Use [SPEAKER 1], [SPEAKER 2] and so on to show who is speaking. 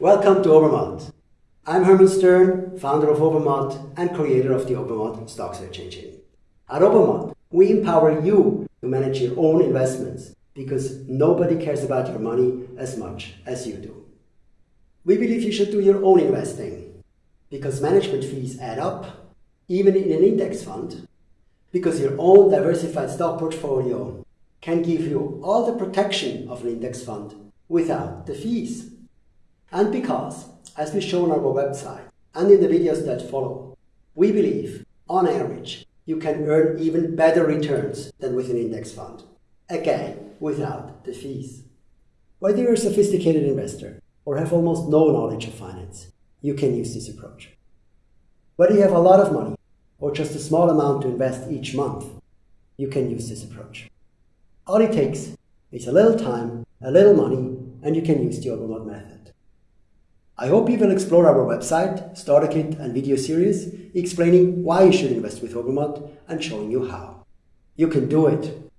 [SPEAKER 1] Welcome to Obermatt. I'm Herman Stern, founder of Obermatt and creator of the Obermatt stock search engine. At Obermatt, we empower you to manage your own investments because nobody cares about your money as much as you do. We believe you should do your own investing because management fees add up, even in an index fund, because your own diversified stock portfolio can give you all the protection of an index fund without the fees. And because, as we show on our website and in the videos that follow, we believe, on average, you can earn even better returns than with an index fund. Again, without the fees. Whether you're a sophisticated investor or have almost no knowledge of finance, you can use this approach. Whether you have a lot of money or just a small amount to invest each month, you can use this approach. All it takes is a little time, a little money, and you can use the Obermatt method. I hope you will explore our website, starter kit and video series explaining why you should invest with Obermatt and showing you how. You can do it